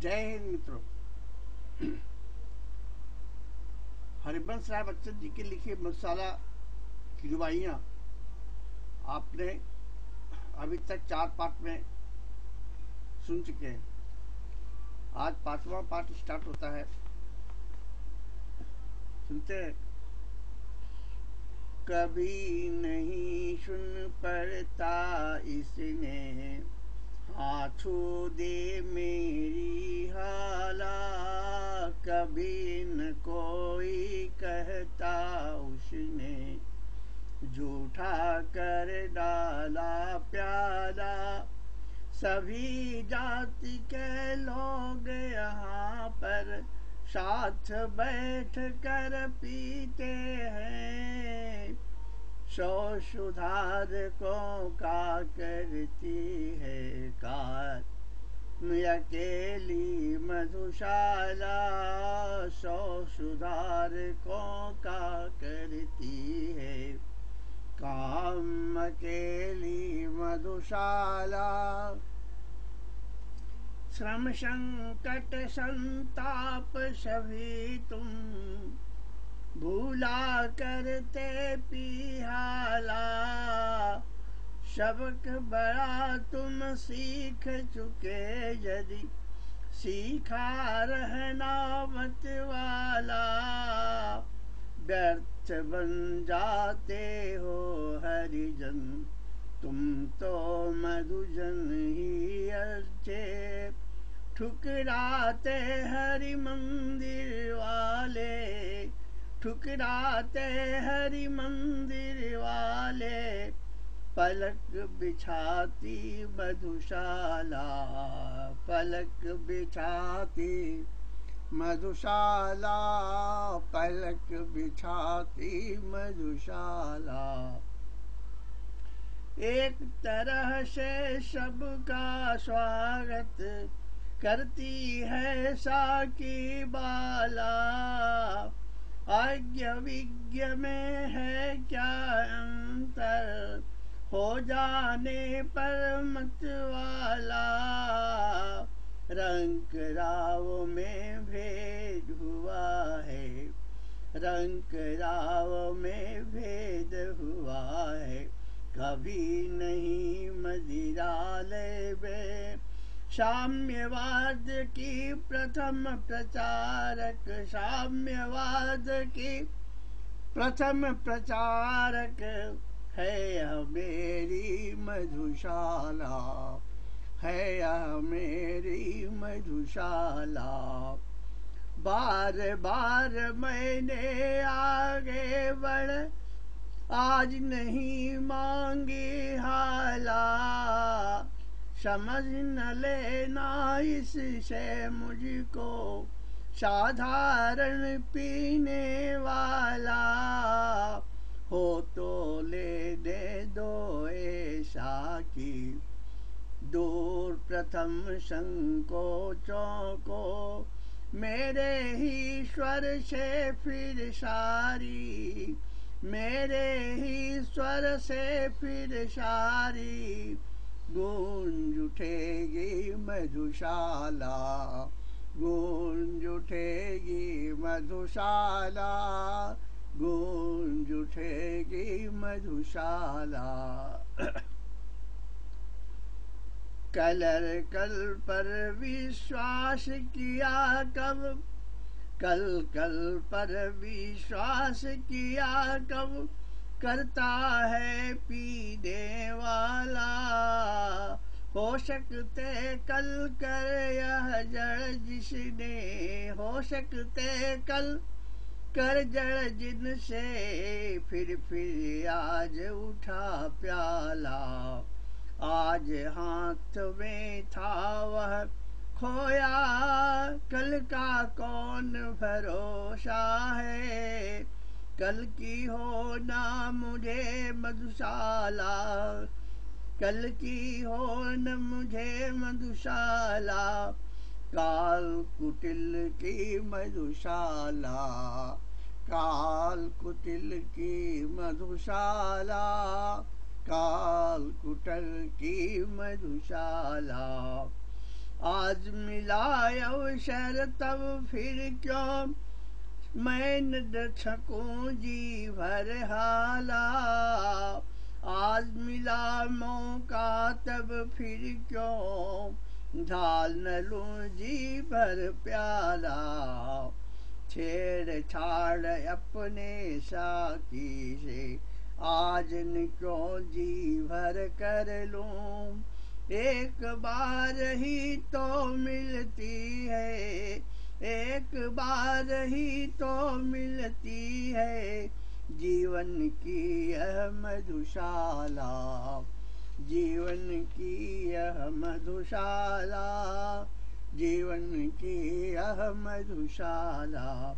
जय हिंद मित्रों हरिवंश राय बच्चन जी के लिखे मसाला की रुबाइयाँ आपने अभी तक चार पार्ट में सुन चुके हैं। आज पांचवा पार्ट स्टार्ट होता है। सुनते हैं। कभी नहीं सुन पड़ता इसने। हाथों दे मेरी हाला, कभी न कोई कहता उसने। झूठा कर डाला प्याला, सभी जाति के लोग यहाँ पर साथ बैठ कर पीते हैं। सौ सुधारकों का करती है कार। अकेली मधुशाला सौ सुधारकों का करती है। काम अकेली मधुशाला श्रम संकट संताप सभी तुम भूला करते पिहाला सबक बड़ा तुम सीख चुके यदि, सीखा रहना मत वाला। व्यर्थ बन जाते हो हरिजन, तुम तो मधुजन ही अच्छे। ठुकराते हरि मंदिर वाले ठुकराते हरि मंदिर वाले, पलक बिछाती मधुशाला, पलक बिछाती मधुशाला, पलक बिछाती मधुशाला। एक तरह से सबका स्वागत करती है साकी बाला। आज्ञ विज्ञ में है क्या अंतर? हो जाने पर मत वाला। रंग राव में भेद हुआ है। रंग राव में भेद हुआ है। कभी नहीं मदिरालय में साम्यवाद की प्रथम प्रचारक, साम्यवाद की प्रथम प्रचारक है मेरी मधुशाला, है मेरी मधुशाला। बार बार मैंने आगे बढ़, आज नहीं मांगी हाला। समझ न लेना इससे मुझको साधारण पीने वाला हो तो ले दे दो ऐसा की दूर प्रथम संकोचों को मेरे ही स्वर से फिर सारी, मेरे ही स्वर से फिर सारी। गूंज उठेगी मधुशाला गूंज उठेगी मधुशाला गूंज उठेगी मधुशाला। कलर कल पर विश्वास किया कब? कल कल पर विश्वास किया कब? करता है पीने वाला। हो सकते कल कर यह जड़ जिसने, हो सकते कल कर जड़ जिनसे, फिर फिर आज उठा प्याला। आज हाथ में था वह खोया, कल का कौन भरोसा है? कल की हो ना मुझे मधुशाला। कल की हो न मुझे मधुशाला। काल कुटिल की मधुशाला। काल कुटिल की मधुशाला। काल कुटल की मधुशाला। आज मिला अवसर तब फिर क्यों मैं न सकूँ जी भर हाला। आज मिला मौका, तब फिर क्यों ढाल न लूँ जी भर प्याला? छेड़ छाड़ अपने साकी से, आज न क्यों जी भर कर लूँ? एक बार ही तो मिलती है एक बार ही तो मिलती है जीवन की यह मधुशाला। जीवन की यह मधुशाला। जीवन की यह मधुशाला।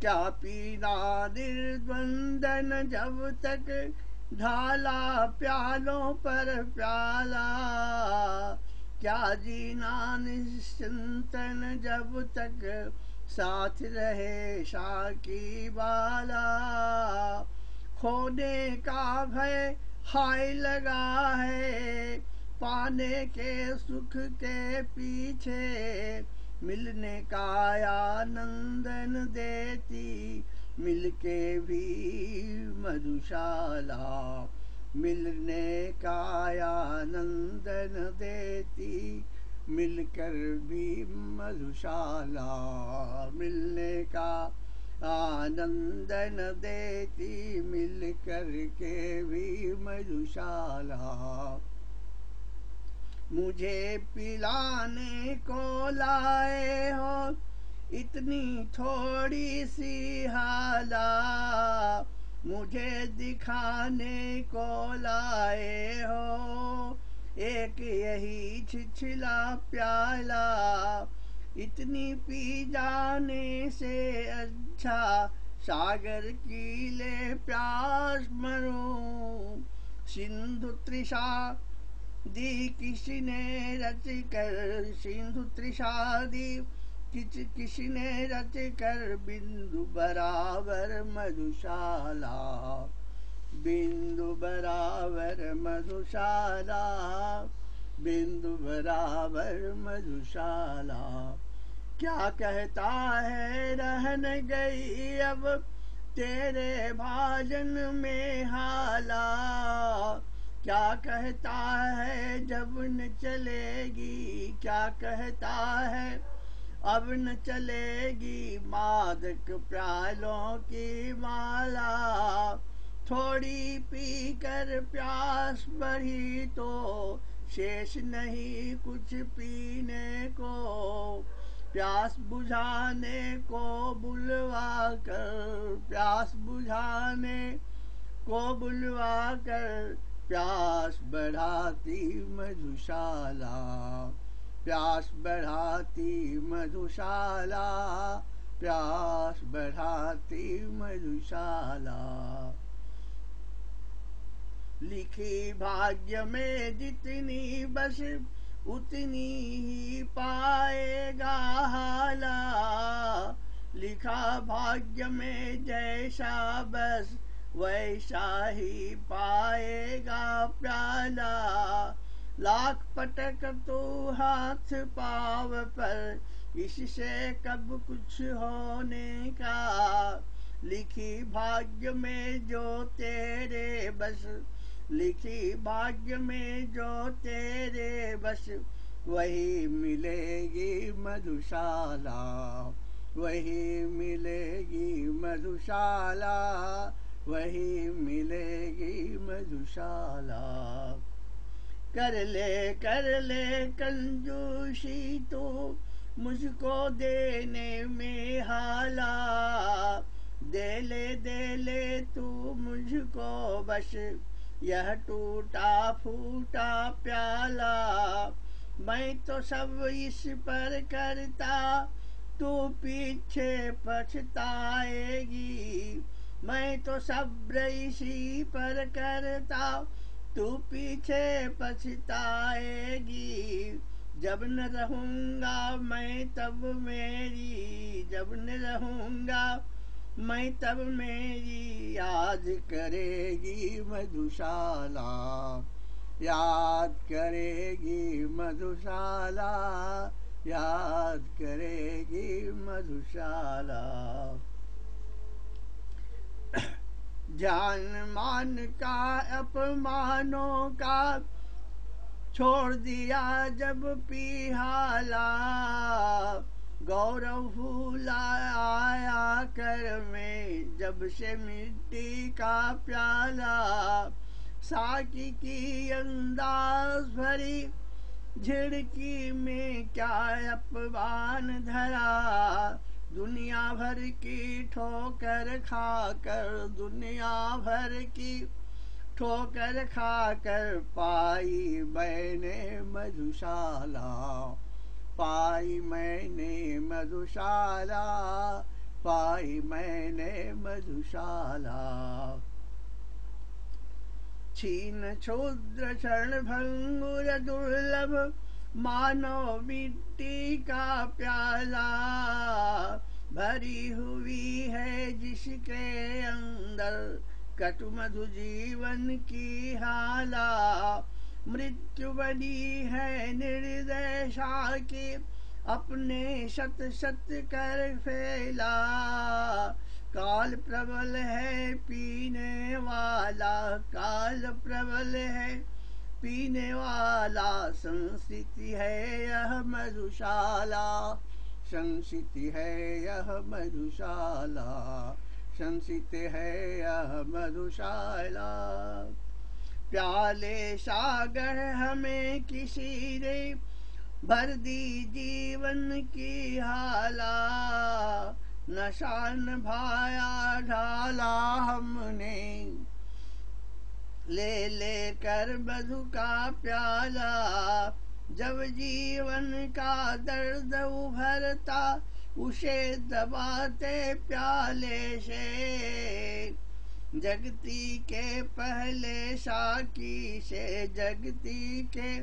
क्या पीना निर्द्वंदन जब तक? ढाला प्यालों पर प्याला। क्या जीना निश्चिंतन जब तक साथ रहे शाकी बाला? खोने का भय हाय लगा है, पाने के सुख के पीछे मिलने का आनंदन देती, मिलके भी मधुशाला। मिलने का आनंदन देती, मिलकर भी मधुशाला मिलने का आनंदन देती, मिलकर के भी मधुशाला। मुझे पिलाने को लाए हो, इतनी थोड़ी सी हाला। मुझे दिखाने को लाए हो। एक यही छिछला प्याला, इतनी पी जाने से अच्छा सागर की ले प्यास मरूं सिंधु त्रिषा दी किसी ने रच कर, सिंधु त्रिषा दी किच किसी ने रच कर बिंदु बराबर मधुशाला। बिंदु बराबर मधुशाला, बिंदु बराबर मधुशाला। क्या कहता है रहन गई अब तेरे भाजन में हाला? क्या कहता है जब न चलेगी? क्या कहता है अब न चलेगी मादक प्यालों की माला। थोड़ी पी कर प्यास बढ़ी तो शेष नहीं कुछ पीने को। प्यास बुझाने को बुलवा कर, प्यास बुझाने को बुलवा कर, प्यास बढ़ाती मधुशाला। प्यास बढ़ाती मधुशाला, प्यास बढ़ाती मधुशाला। लिखी भाग्य में जितनी बस, उतनी ही पाएगा हाला। लिखा भाग्य में जैसा बस, वैसा ही पाएगा प्याला। लाख पटक तो हाथ पाव पर, इससे कब कुछ होने का? लिखी भाग्य में जो तेरे बस, लिखी भाग्य में जो तेरे बस, वही मिलेगी मधुशाला, वही मिलेगी मधुशाला, वही मिलेगी मधुशाला। कर ले कर ले कंजूसी तो मुझको देने में हाला। दे ले दे ले तू मुझको बस, यह टूटा फूटा प्याला। मैं तो सब इस पर करता, तू पीछे पछताएगी। मैं तो सब इसी पर करता तू पीछे पछताएगी। जब न रहूँगा मैं तब मेरी, जब न रहूँगा मैं तब मेरी याद करेगी मधुशाला। याद करेगी मधुशाला, याद करेगी मधुशाला। जान मान का, अपमानों का छोड़ दिया जब पिहाला। गौरव फूला आया कर में जब से मिट्टी का प्याला। साकी की अंदाज भरी झिड़की में क्या अपमान धरा? दुनिया भर की ठोकर खाकर दुनिया भर की ठोकर खाकर पाई मैंने मधुशाला, पाई मैंने मधुशाला, पाई मैंने मधुशाला। छीन क्षुद्र क्षण भंगुर दुर्लभ मानो मिट्टी का प्याला भरी हुई है जिसके अंदर कटु मधु जीवन की हाला। मृत्यु बनी है निर्देशा की, अपने सत सत कर फैला। काल प्रबल है पीने वाला, काल प्रबल है पीने वाला संस्थिति है यह मधुशाला। संस्थिति है यह मधुशाला। संसित है यह मधुशाला। प्याले सागर हमें किसी ने भर दी जीवन की हाला। नशान भाया ढाला हमने। ले ले कर मधु का प्याला, जब जीवन का दर्द उभरता, उसे दबाते प्याले से। जगती के पहले साकी से, जगती के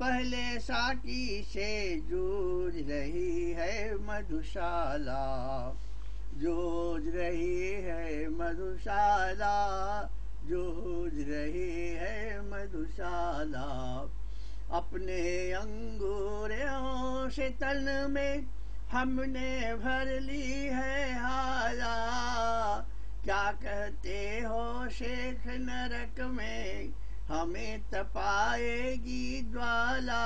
पहले साकी से जूझ रही है मधुशाला, जूझ रही है मधुशाला। जूझ रही है मधुशाला अपने अंगूरों से तन में, हमने भर ली है हाला क्या कहते हो शेख नरक में, हमें तपाएगी ज्वाला।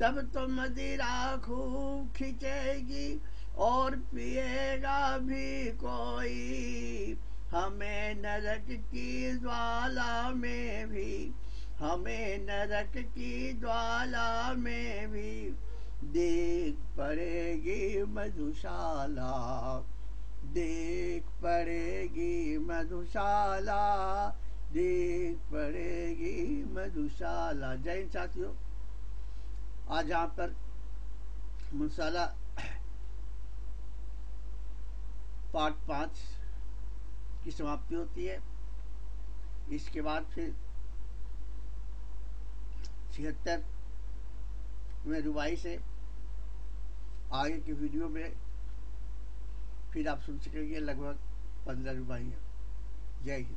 तब तो मदिरा खूब खिंचेगी और पिएगा भी कोई। हमें नरक की ज्वाला में भी, हमें नरक की ज्वाला में भी देख पड़ेगी मधुशाला, देख पड़ेगी मधुशाला, देख पड़ेगी मधुशाला। जैन साथियों, आज यहाँ पर मसाला पार्ट पाँच की समाप्ति होती है। इसके बाद फिर छिहत्तर में रुबाई से आगे की वीडियो में फिर आप सुन सकेंगे, लगभग पंद्रह रुबाइयाँ जय हिंद।